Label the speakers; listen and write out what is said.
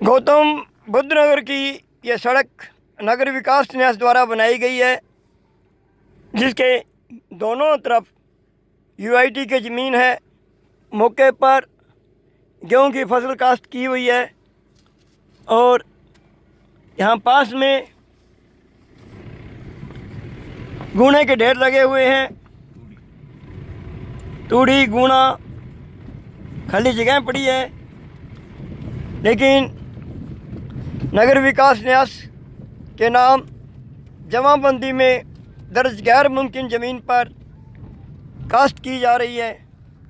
Speaker 1: गौतम बुद्ध नगर की यह सड़क नगर विकास न्यास द्वारा बनाई गई है, जिसके दोनों तरफ़ यूआईटी की ज़मीन है। मौके पर गेहूँ की फ़सल काश्त की हुई है और यहाँ पास में गुणे के ढेर लगे हुए हैं। तूड़ी गुना खाली जगह पड़ी है, लेकिन नगर विकास न्यास के नाम जमाबंदी में दर्ज गैर मुमकिन ज़मीन पर काश्त की जा रही है।